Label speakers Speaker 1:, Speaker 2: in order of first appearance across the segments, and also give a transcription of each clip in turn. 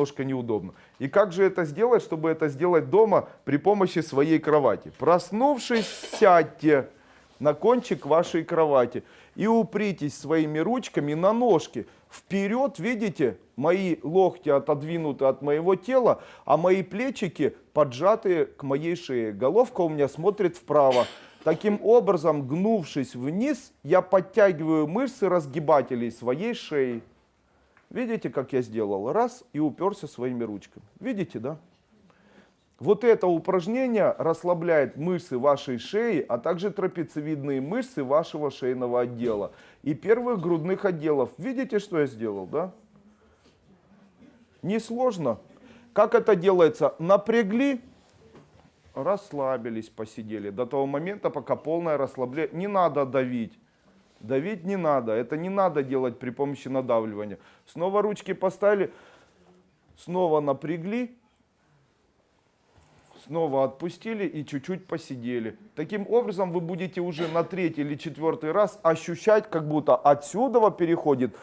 Speaker 1: немножко неудобно. И как же это сделать, чтобы это сделать дома при помощи своей кровати? Проснувшись, сядьте на кончик вашей кровати и упритесь своими ручками на ножки. Вперед, видите, мои локти отодвинуты от моего тела, а мои плечики поджаты к моей шее. Головка у меня смотрит вправо. Таким образом, гнувшись вниз, я подтягиваю мышцы разгибателей своей шеи. Видите, как я сделал? Раз и уперся своими ручками. Видите, да? Вот это упражнение расслабляет мышцы вашей шеи, а также трапециевидные мышцы вашего шейного отдела и первых грудных отделов. Видите, что я сделал, да? Несложно. Как это делается? Напрягли, расслабились, посидели. До того момента, пока полное расслабление. Не надо давить. Давить не надо. Это не надо делать при помощи надавливания. Снова ручки поставили. Снова напрягли. Снова отпустили и чуть-чуть посидели. Таким образом вы будете уже на третий или четвертый раз ощущать, как будто отсюда переходит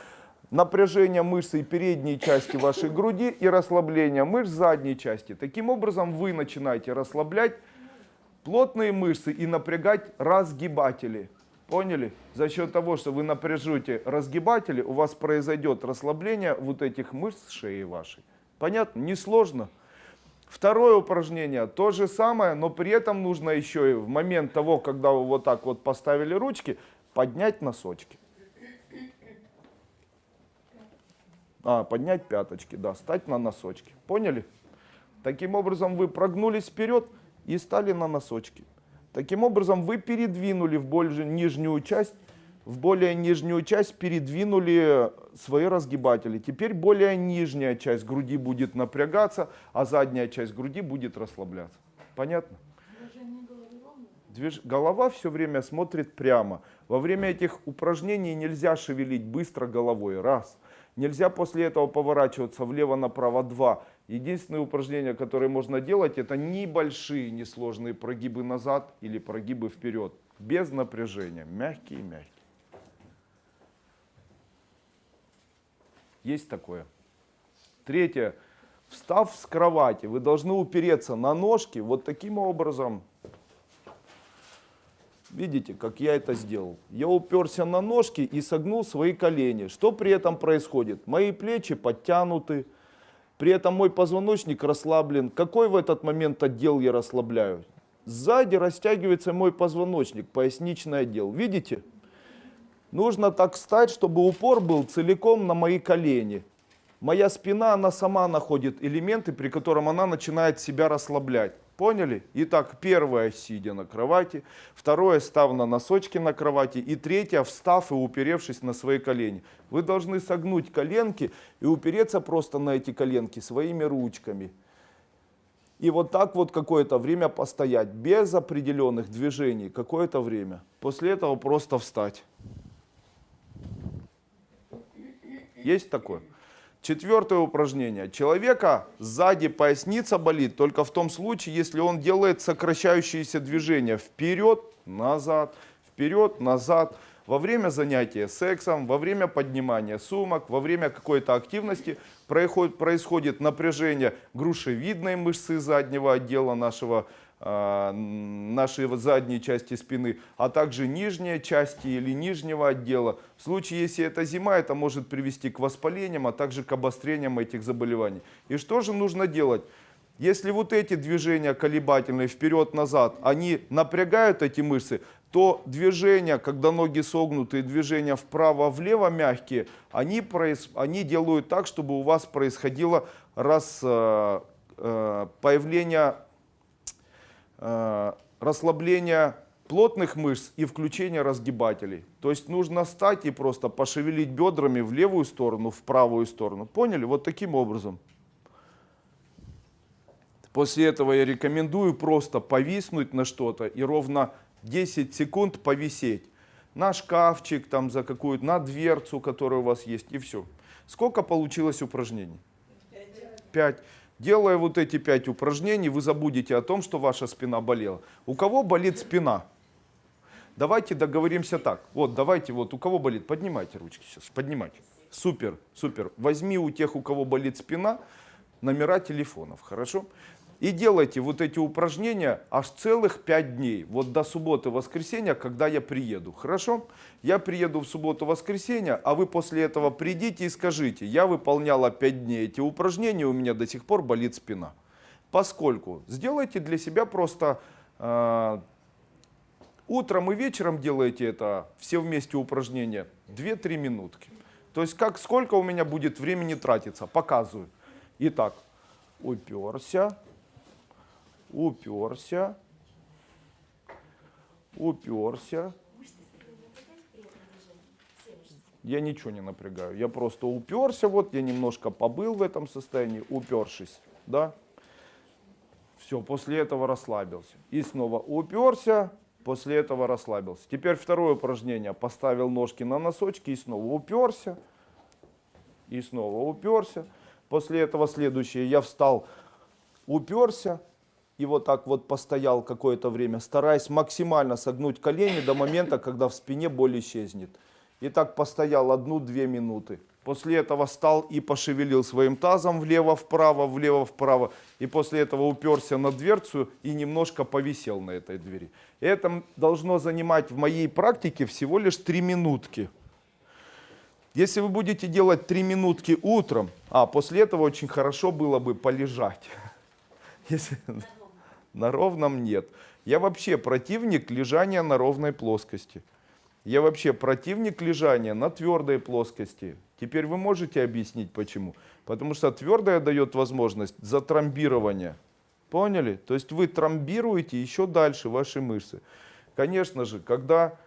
Speaker 1: напряжение мышцы передней части вашей груди и расслабление мышц задней части. Таким образом вы начинаете расслаблять плотные мышцы и напрягать разгибатели. Поняли? За счет того, что вы напряжете разгибатели, у вас произойдет расслабление вот этих мышц шеи вашей. Понятно? Несложно. Второе упражнение, то же самое, но при этом нужно еще и в момент того, когда вы вот так вот поставили ручки, поднять носочки. А, поднять пяточки, да, стать на носочки. Поняли? Таким образом вы прогнулись вперед и стали на носочки. Таким образом вы передвинули в более нижнюю часть, в более нижнюю часть передвинули свои разгибатели. Теперь более нижняя часть груди будет напрягаться, а задняя часть груди будет расслабляться. Понятно? Движ... Голова все время смотрит прямо. Во время этих упражнений нельзя шевелить быстро головой. Раз. Нельзя после этого поворачиваться влево-направо. Два. Единственное упражнение, которое можно делать, это небольшие, несложные прогибы назад или прогибы вперед. Без напряжения. Мягкие-мягкие. Есть такое. Третье. Встав с кровати, вы должны упереться на ножки вот таким образом. Видите, как я это сделал? Я уперся на ножки и согнул свои колени. Что при этом происходит? Мои плечи подтянуты, при этом мой позвоночник расслаблен. Какой в этот момент отдел я расслабляю? Сзади растягивается мой позвоночник, поясничный отдел. Видите? Нужно так встать, чтобы упор был целиком на мои колени. Моя спина, она сама находит элементы, при котором она начинает себя расслаблять. Поняли? Итак, первое, сидя на кровати. Второе, став на носочки на кровати. И третье, встав и уперевшись на свои колени. Вы должны согнуть коленки и упереться просто на эти коленки своими ручками. И вот так вот какое-то время постоять, без определенных движений, какое-то время. После этого просто встать. Есть такое? Четвертое упражнение. Человека сзади поясница болит только в том случае, если он делает сокращающиеся движения вперед, назад, вперед, назад. Во время занятия сексом, во время поднимания сумок, во время какой-то активности происходит, происходит напряжение грушевидной мышцы заднего отдела нашего нашей задней части спины, а также нижней части или нижнего отдела. В случае, если это зима, это может привести к воспалениям, а также к обострениям этих заболеваний. И что же нужно делать? Если вот эти движения колебательные вперед-назад, они напрягают эти мышцы, то движения, когда ноги согнуты, движения вправо-влево мягкие, они, проис... они делают так, чтобы у вас происходило раз, э, э, появление расслабление плотных мышц и включение разгибателей. То есть нужно встать и просто пошевелить бедрами в левую сторону, в правую сторону. Поняли? Вот таким образом. После этого я рекомендую просто повиснуть на что-то и ровно 10 секунд повисеть. На шкафчик, там, за какую-то, на дверцу, которая у вас есть, и все. Сколько получилось упражнений? Пять. Делая вот эти пять упражнений, вы забудете о том, что ваша спина болела. У кого болит спина? Давайте договоримся так. Вот, давайте, вот, у кого болит, поднимайте ручки сейчас, поднимайте. Супер, супер. Возьми у тех, у кого болит спина, номера телефонов, хорошо? И делайте вот эти упражнения аж целых 5 дней, вот до субботы-воскресенья, когда я приеду, хорошо? Я приеду в субботу-воскресенье, а вы после этого придите и скажите, я выполняла 5 дней эти упражнения, у меня до сих пор болит спина. Поскольку сделайте для себя просто э, утром и вечером делаете это, все вместе упражнения, 2-3 минутки. То есть как, сколько у меня будет времени тратиться, показываю. Итак, уперся, уперся, уперся. Я ничего не напрягаю, я просто уперся, вот я немножко побыл в этом состоянии, упершись, да. Все, после этого расслабился. И снова уперся, после этого расслабился. Теперь второе упражнение. Поставил ножки на носочки и снова уперся, и снова уперся. После этого следующее. Я встал, уперся, и вот так вот постоял какое-то время, стараясь максимально согнуть колени до момента, когда в спине боль исчезнет. И так постоял одну-две минуты. После этого встал и пошевелил своим тазом влево-вправо, влево-вправо. И после этого уперся на дверцу и немножко повисел на этой двери. Это должно занимать в моей практике всего лишь три минутки. Если вы будете делать три минутки утром, а после этого очень хорошо было бы полежать. Если на ровном нет. Я вообще противник лежания на ровной плоскости. Я вообще противник лежания на твердой плоскости. Теперь вы можете объяснить почему? Потому что твердая дает возможность затрамбирования. Поняли? То есть вы трамбируете еще дальше ваши мышцы. Конечно же, когда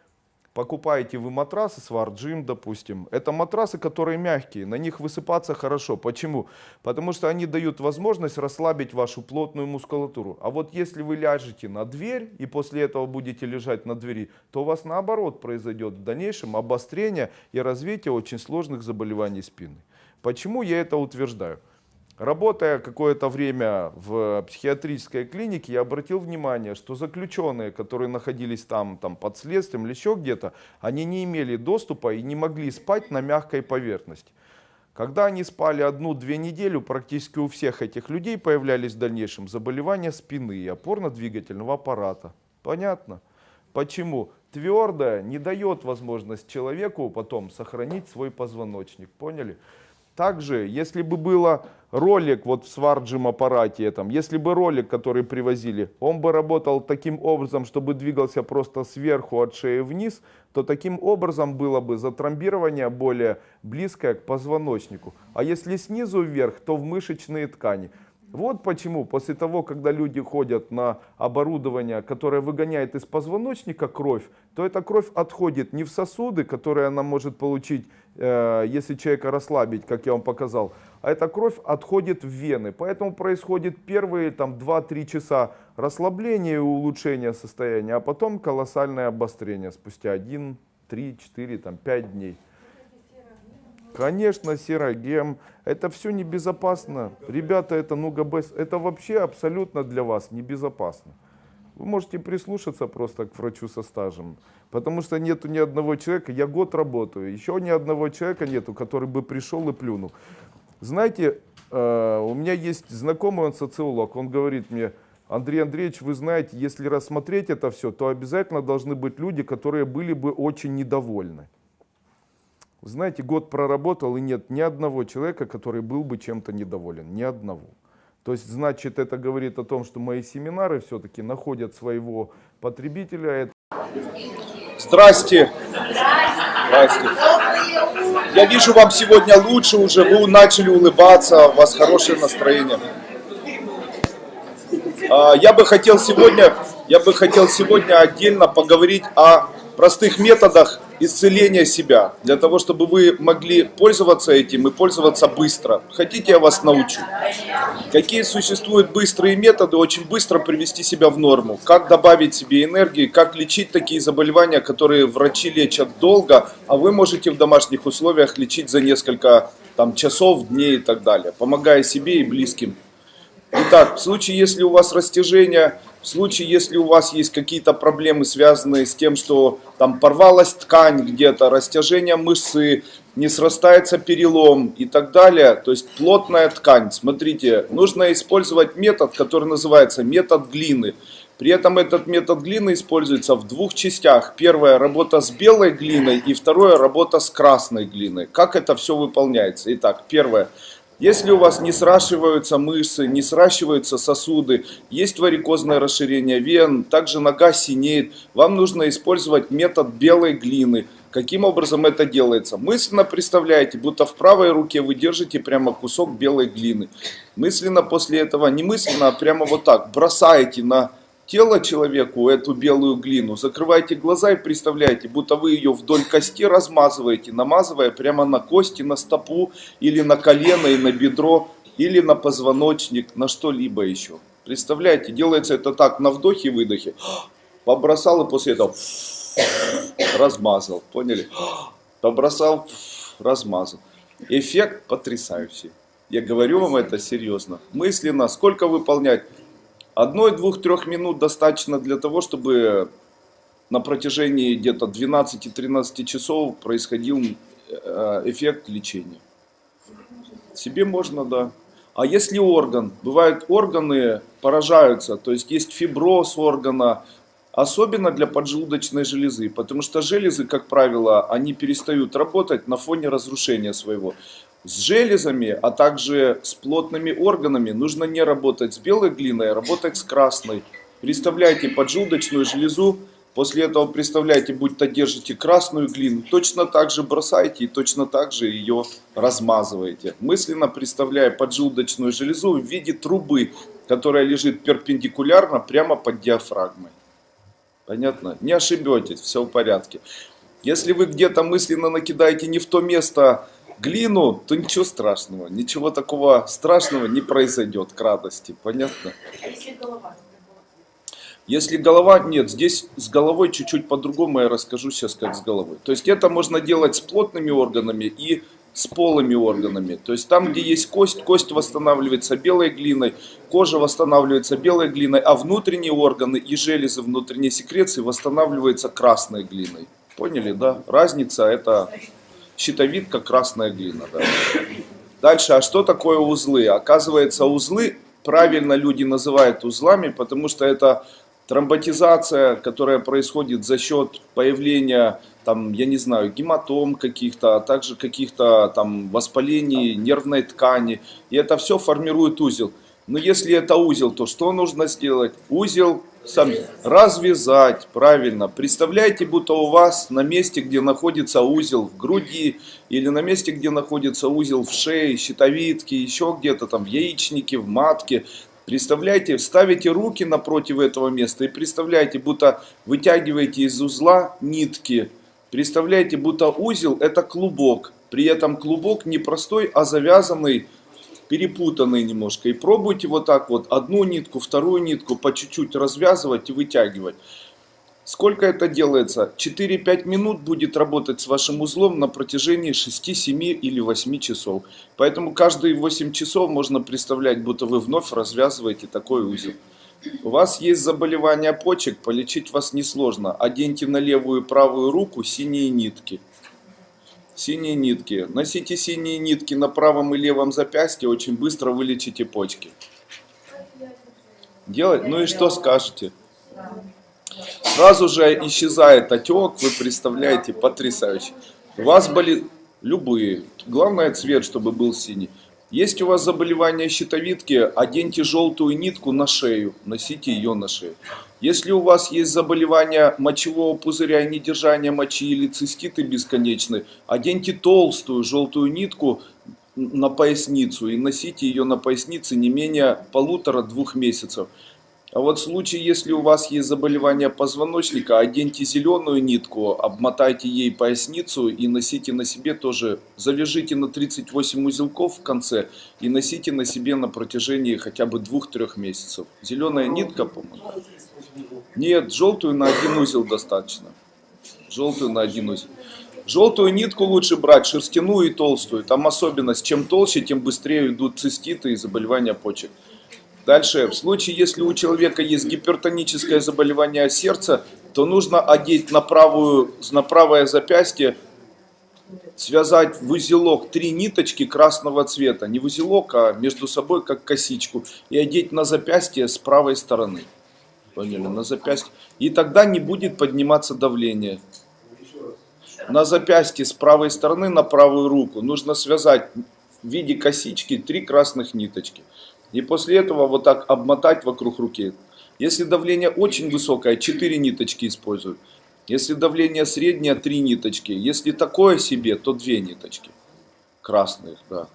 Speaker 1: покупаете вы матрасы, сварджим, допустим, это матрасы, которые мягкие, на них высыпаться хорошо. Почему? Потому что они дают возможность расслабить вашу плотную мускулатуру. А вот если вы ляжете на дверь и после этого будете лежать на двери, то у вас наоборот произойдет в дальнейшем обострение и развитие очень сложных заболеваний спины. Почему я это утверждаю? Работая какое-то время в психиатрической клинике, я обратил внимание, что заключенные, которые находились там, там под следствием или еще где-то, они не имели доступа и не могли спать на мягкой поверхности. Когда они спали одну-две недели, практически у всех этих людей появлялись в дальнейшем заболевания спины и опорно-двигательного аппарата. Понятно? Почему? Твердое не дает возможность человеку потом сохранить свой позвоночник. Поняли? Также, если бы было ролик вот в сварджим аппарате, этом, если бы ролик, который привозили, он бы работал таким образом, чтобы двигался просто сверху от шеи вниз, то таким образом было бы затрамбирование более близкое к позвоночнику. А если снизу вверх, то в мышечные ткани. Вот почему после того, когда люди ходят на оборудование, которое выгоняет из позвоночника кровь, то эта кровь отходит не в сосуды, которые она может получить, если человека расслабить, как я вам показал, а эта кровь отходит в вены. Поэтому происходит первые 2-3 часа расслабления и улучшения состояния, а потом колоссальное обострение спустя 1, 3, 4, там, 5 дней. Конечно, серогем. Это все небезопасно. Ребята, это нугабес. Это вообще абсолютно для вас небезопасно. Вы можете прислушаться просто к врачу со стажем. Потому что нету ни одного человека, я год работаю, еще ни одного человека нету, который бы пришел и плюнул. Знаете, э, у меня есть знакомый, он социолог, он говорит мне, Андрей Андреевич, вы знаете, если рассмотреть это все, то обязательно должны быть люди, которые были бы очень недовольны. Знаете, год проработал, и нет ни одного человека, который был бы чем-то недоволен. Ни одного. То есть, значит, это говорит о том, что мои семинары все-таки находят своего потребителя.
Speaker 2: Здрасте. Здрасте. Я вижу, вам сегодня лучше уже, вы начали улыбаться, у вас хорошее настроение. А, я бы хотел сегодня, я бы хотел сегодня отдельно поговорить о простых методах исцеления себя, для того, чтобы вы могли пользоваться этим и пользоваться быстро. Хотите, я вас научу? Какие существуют быстрые методы, очень быстро привести себя в норму? Как добавить себе энергии, как лечить такие заболевания, которые врачи лечат долго, а вы можете в домашних условиях лечить за несколько там, часов, дней и так далее, помогая себе и близким.
Speaker 1: Итак, в случае, если у вас растяжение, в случае, если у вас есть какие-то проблемы, связанные с тем, что там порвалась ткань где-то, растяжение мышцы, не срастается перелом и так далее, то есть плотная ткань, смотрите, нужно использовать метод, который называется метод глины. При этом этот метод глины используется в двух частях. Первая работа с белой глиной и второе работа с красной глиной. Как это все выполняется? Итак, первое. Если у вас не сращиваются мышцы, не сращиваются сосуды, есть варикозное расширение вен, также нога синеет, вам нужно использовать метод белой глины. Каким образом это делается? Мысленно представляете, будто в правой руке вы держите прямо кусок белой глины. Мысленно после этого, не мысленно, а прямо вот так, бросаете на тело человеку эту белую глину, закрывайте глаза и представляете, будто вы ее вдоль кости размазываете, намазывая прямо на кости, на стопу или на колено и на бедро, или на позвоночник, на что-либо еще. Представляете, делается это так, на вдохе и выдохе. Побросал и после этого размазал, поняли? Побросал, размазал. Эффект потрясающий. Я говорю вам это серьезно. Мысленно, сколько выполнять? Одной, двух, трех минут достаточно для того, чтобы на протяжении где-то 12-13 часов происходил э, эффект лечения. Себе можно, да. А если орган, бывают органы поражаются, то есть есть фиброз органа, особенно для поджелудочной железы, потому что железы, как правило, они перестают работать на фоне разрушения своего. С железами, а также с плотными органами нужно не работать с белой глиной, а работать с красной. Представляете поджелудочную железу, после этого представляете, будто держите красную глину, точно так же бросаете и точно так же ее размазываете. Мысленно представляя поджелудочную железу в виде трубы, которая лежит перпендикулярно прямо под диафрагмой. Понятно? Не ошибетесь, все в порядке. Если вы где-то мысленно накидаете не в то место, глину, то ничего страшного. Ничего такого страшного не произойдет к радости. Понятно?
Speaker 3: Если голова.
Speaker 1: Если голова, нет, здесь с головой чуть-чуть по-другому я расскажу сейчас, как с головой. То есть это можно делать с плотными органами и с полыми органами. То есть там, где есть кость, кость восстанавливается белой глиной, кожа восстанавливается белой глиной, а внутренние органы и железы внутренней секреции восстанавливаются красной глиной. Поняли, да? Разница это щитовидка, красная глина. Да. Дальше, а что такое узлы? Оказывается, узлы правильно люди называют узлами, потому что это тромботизация, которая происходит за счет появления, там, я не знаю, гематом каких-то, а также каких-то там воспалений нервной ткани. И это все формирует узел. Но если это узел, то что нужно сделать? Узел сам развязать, правильно. Представляете, будто у вас на месте, где находится узел в груди, или на месте, где находится узел в шее, щитовидке, еще где-то там в яичнике, в матке. Представляете, ставите руки напротив этого места и представляете, будто вытягиваете из узла нитки. Представляете, будто узел это клубок. При этом клубок не простой, а завязанный перепутанные немножко. И пробуйте вот так вот одну нитку, вторую нитку по чуть-чуть развязывать и вытягивать. Сколько это делается? 4-5 минут будет работать с вашим узлом на протяжении 6, 7 или 8 часов. Поэтому каждые 8 часов можно представлять, будто вы вновь развязываете такой узел. У вас есть заболевание почек, полечить вас несложно. Оденьте на левую и правую руку синие нитки. Синие нитки. Носите синие нитки на правом и левом запястье, очень быстро вылечите почки. Делать? Ну и что скажете? Сразу же исчезает отек, вы представляете, потрясающе. У вас болит любые, главное цвет, чтобы был синий. Есть у вас заболевание щитовидки, оденьте желтую нитку на шею, носите ее на шею. Если у вас есть заболевание мочевого пузыря и недержание мочи или циститы бесконечные, оденьте толстую желтую нитку на поясницу и носите ее на пояснице не менее полутора-двух месяцев. А вот в случае, если у вас есть заболевание позвоночника, оденьте зеленую нитку, обмотайте ей поясницу и носите на себе тоже, завяжите на 38 узелков в конце и носите на себе на протяжении хотя бы 2-3 месяцев. Зеленая нитка, по-моему. Нет, желтую на один узел достаточно. Желтую на один узел. Желтую нитку лучше брать, шерстяную и толстую. Там особенность, чем толще, тем быстрее идут циститы и заболевания почек. Дальше, в случае, если у человека есть гипертоническое заболевание сердца, то нужно одеть на, правую, на правое запястье, связать в узелок три ниточки красного цвета. Не в узелок, а между собой как косичку. И одеть на запястье с правой стороны. Поняли? На запястье. И тогда не будет подниматься давление. На запястье с правой стороны на правую руку нужно связать в виде косички три красных ниточки. И после этого вот так обмотать вокруг руки. Если давление очень высокое, 4 ниточки используют. Если давление среднее, 3 ниточки. Если такое себе, то 2 ниточки. Красных, да.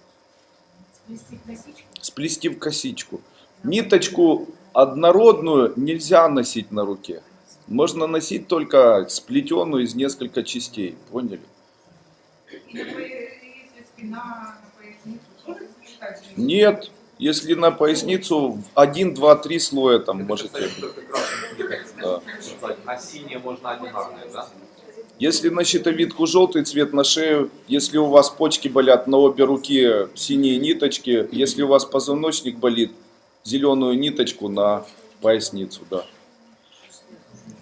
Speaker 1: Сплести в косичку. Ниточку однородную нельзя носить на руке. Можно носить только сплетенную из нескольких частей. Поняли? Нет. Если на поясницу 1, 2, 3 слоя там можете. Да.
Speaker 4: А синие можно одинарные, да?
Speaker 1: Если на щитовидку желтый цвет на шею, если у вас почки болят на обе руки синие ниточки, если у вас позвоночник болит, зеленую ниточку на поясницу, да.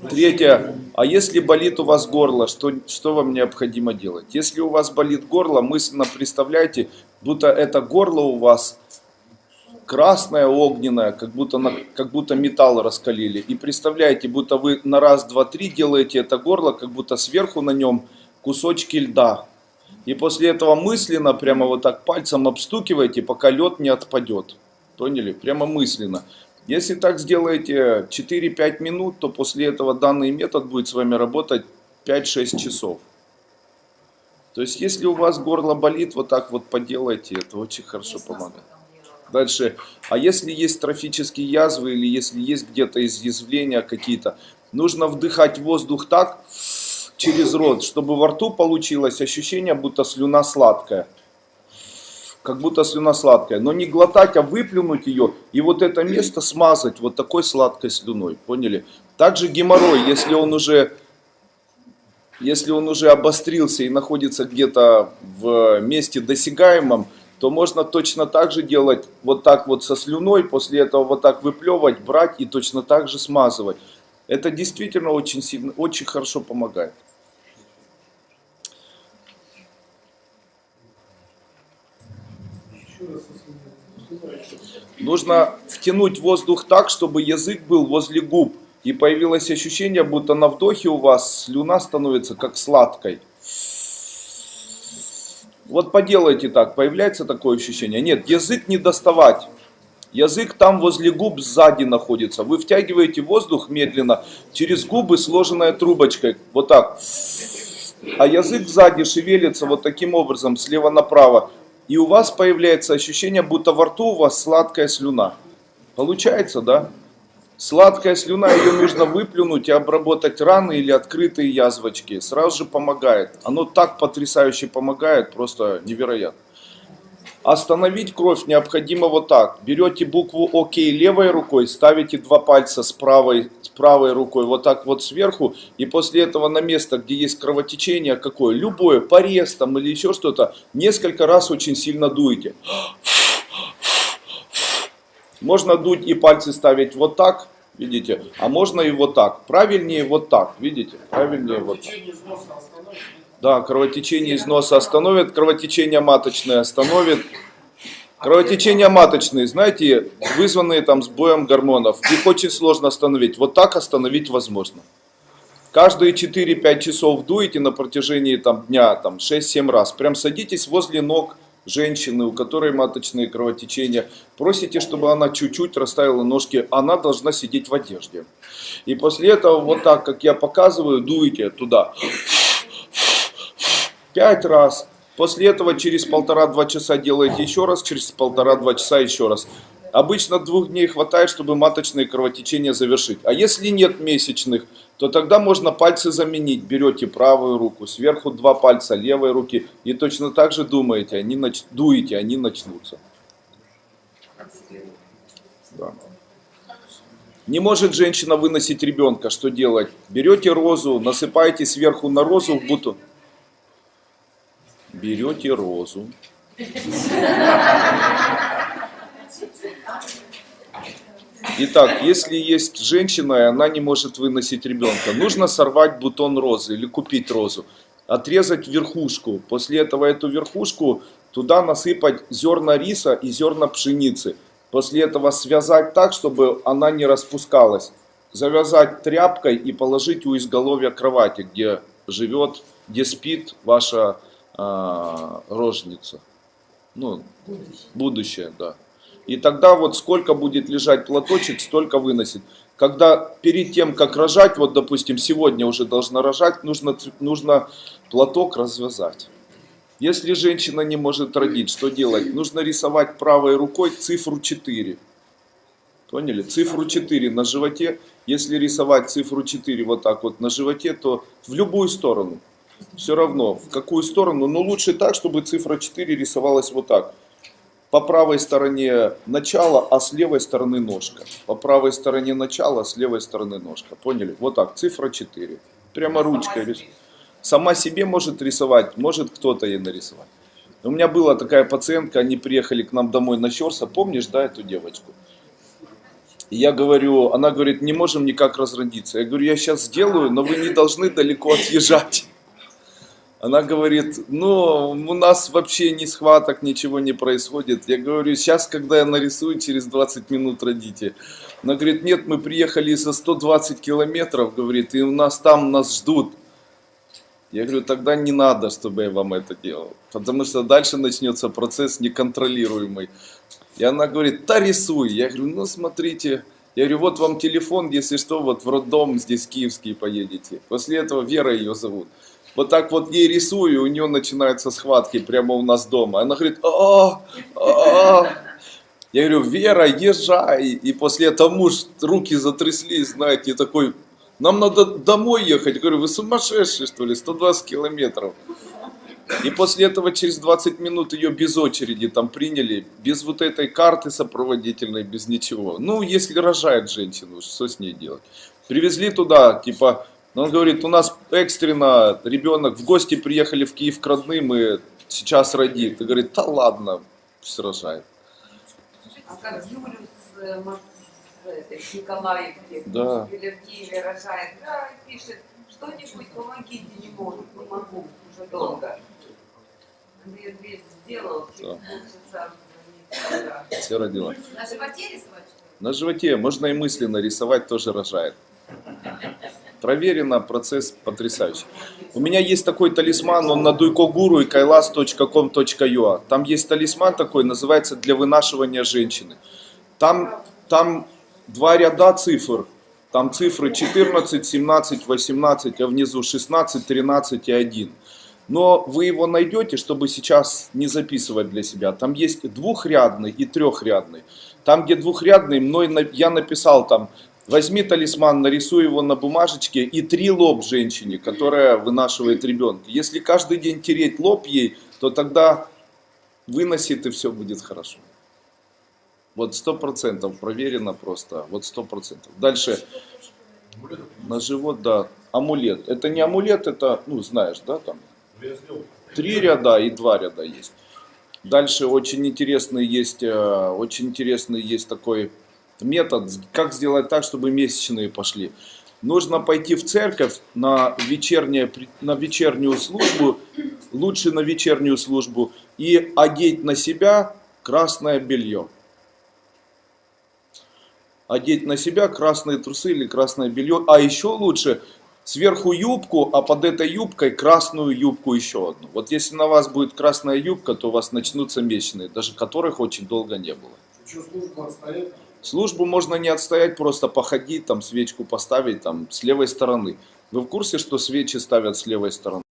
Speaker 1: Третье. А если болит у вас горло, что, что вам необходимо делать? Если у вас болит горло, мысленно представляйте, будто это горло у вас красное, огненное, как будто, на, как будто металл раскалили. И представляете, будто вы на раз, два, три делаете это горло, как будто сверху на нем кусочки льда. И после этого мысленно, прямо вот так пальцем обстукиваете, пока лед не отпадет. Поняли? Прямо мысленно. Если так сделаете 4-5 минут, то после этого данный метод будет с вами работать 5-6 часов. То есть, если у вас горло болит, вот так вот поделайте, это очень хорошо помогает. Дальше, а если есть трофические язвы или если есть где-то изъязвления какие-то, нужно вдыхать воздух так через рот, чтобы во рту получилось ощущение, будто слюна сладкая. Как будто слюна сладкая. Но не глотать, а выплюнуть ее и вот это место смазать вот такой сладкой слюной. Поняли? Также геморрой, если он уже если он уже обострился и находится где-то в месте досягаемом, то можно точно так же делать вот так вот со слюной, после этого вот так выплевывать, брать и точно так же смазывать. Это действительно очень сильно, очень хорошо помогает. Нужно втянуть воздух так, чтобы язык был возле губ. И появилось ощущение, будто на вдохе у вас слюна становится как сладкой. Вот поделайте так, появляется такое ощущение. Нет, язык не доставать. Язык там возле губ сзади находится. Вы втягиваете воздух медленно через губы, сложенной трубочкой. Вот так. А язык сзади шевелится вот таким образом, слева направо. И у вас появляется ощущение, будто во рту у вас сладкая слюна. Получается, да? Сладкая слюна, ее нужно выплюнуть и обработать раны или открытые язвочки. Сразу же помогает. Оно так потрясающе помогает, просто невероятно. Остановить кровь необходимо вот так. Берете букву ОК левой рукой, ставите два пальца с правой, с правой рукой вот так вот сверху. И после этого на место, где есть кровотечение какое, любое, порез там или еще что-то, несколько раз очень сильно дуете. Можно дуть и пальцы ставить вот так, видите, а можно и вот так. Правильнее вот так, видите, правильнее вот так. Да, кровотечение из носа остановит, кровотечение маточное остановит. Кровотечение маточные, знаете, вызванные там сбоем гормонов, их очень сложно остановить. Вот так остановить возможно. Каждые 4-5 часов дуете на протяжении там, дня там, 6-7 раз. Прям садитесь возле ног женщины, у которой маточные кровотечения. Просите, чтобы она чуть-чуть расставила ножки. Она должна сидеть в одежде. И после этого вот так, как я показываю, дуете туда. Пять раз. После этого через полтора-два часа делаете еще раз, через полтора-два часа еще раз. Обычно двух дней хватает, чтобы маточные кровотечения завершить. А если нет месячных, то тогда можно пальцы заменить. Берете правую руку, сверху два пальца левой руки и точно так же думаете, они нач... дуете, они начнутся. Да. Не может женщина выносить ребенка, что делать? Берете розу, насыпаете сверху на розу в бутон. Берете розу. Итак, если есть женщина, и она не может выносить ребенка, нужно сорвать бутон розы или купить розу, отрезать верхушку. После этого эту верхушку туда насыпать зерна риса и зерна пшеницы. После этого связать так, чтобы она не распускалась. Завязать тряпкой и положить у изголовья кровати, где живет, где спит ваша а, рожница. Ну, будущее, да. И тогда вот сколько будет лежать платочек, столько выносит. Когда перед тем, как рожать, вот допустим, сегодня уже должна рожать, нужно, нужно платок развязать. Если женщина не может родить, что делать? Нужно рисовать правой рукой цифру 4. Поняли? Цифру 4 на животе. Если рисовать цифру 4 вот так вот на животе, то в любую сторону. Все равно, в какую сторону. Но лучше так, чтобы цифра 4 рисовалась вот так. По правой стороне начало, а с левой стороны ножка. По правой стороне начало, а с левой стороны ножка. Поняли? Вот так, цифра 4. Прямо ручкой. рис- Сама себе может рисовать, может кто-то ей нарисовать. У меня была такая пациентка, они приехали к нам домой на Щерса, помнишь, да, эту девочку? Я говорю, она говорит, не можем никак разродиться. Я говорю, я сейчас сделаю, но вы не должны далеко отъезжать. Она говорит, ну, у нас вообще ни схваток, ничего не происходит. Я говорю, сейчас, когда я нарисую, через 20 минут родите. Она говорит, нет, мы приехали за 120 километров, говорит, и у нас там нас ждут. Я говорю, тогда не надо, чтобы я вам это делал. Потому что дальше начнется процесс неконтролируемый. И она говорит, да рисуй. Я говорю, ну смотрите. Я говорю, вот вам телефон, если что, вот в роддом здесь киевский поедете. После этого Вера ее зовут. Вот так вот ей рисую, у нее начинаются схватки прямо у нас дома. Она говорит, а, а. Я говорю, Вера, езжай. И после этого муж, руки затряслись, знаете, такой, нам надо домой ехать. Я говорю, вы сумасшедшие, что ли, 120 километров. И после этого через 20 минут ее без очереди там приняли, без вот этой карты сопроводительной, без ничего. Ну, если рожает женщину, что с ней делать? Привезли туда, типа, он говорит, у нас экстренно ребенок, в гости приехали в Киев к родным, и сейчас родит. И говорит, да ладно, пусть рожает.
Speaker 5: А как Юлю с, э, с с Николаевки,
Speaker 1: Да.
Speaker 5: или в Киеве рожает, да, пишет, что-нибудь помогите, не могу, не могу, уже долго. Андрей Андреевич сделал, через
Speaker 1: Да.
Speaker 5: полчаса да.
Speaker 1: Все родила.
Speaker 5: На животе рисовать?
Speaker 1: На животе можно и мысленно рисовать, тоже рожает. Проверено, процесс потрясающий. У меня есть такой талисман, он на дуйкогуру и kailas.com.ua. Там есть талисман такой, называется «Для вынашивания женщины». Там, там два ряда цифр. Там цифры 14, 17, 18, а внизу 16, 13 и 1. Но вы его найдете, чтобы сейчас не записывать для себя. Там есть двухрядный и трехрядный. Там, где двухрядный, мной я написал там, возьми талисман, нарисуй его на бумажечке и три лоб женщине, которая вынашивает ребенка. Если каждый день тереть лоб ей, то тогда выносит и все будет хорошо. Вот сто процентов проверено просто, вот сто процентов. Дальше на живот, да, амулет. Это не амулет, это, ну знаешь, да, там три ряда и два ряда есть. Дальше очень интересный есть, э, очень интересный есть такой метод, как сделать так, чтобы месячные пошли. Нужно пойти в церковь на, вечернее, на вечернюю службу, лучше на вечернюю службу, и одеть на себя красное белье. Одеть на себя красные трусы или красное белье, а еще лучше сверху юбку, а под этой юбкой красную юбку еще одну. Вот если на вас будет красная юбка, то у вас начнутся месячные, даже которых очень долго не было.
Speaker 6: Что, службу отстоять?
Speaker 1: Службу можно не отстоять, просто походить, там свечку поставить там с левой стороны. Вы в курсе, что свечи ставят с левой стороны?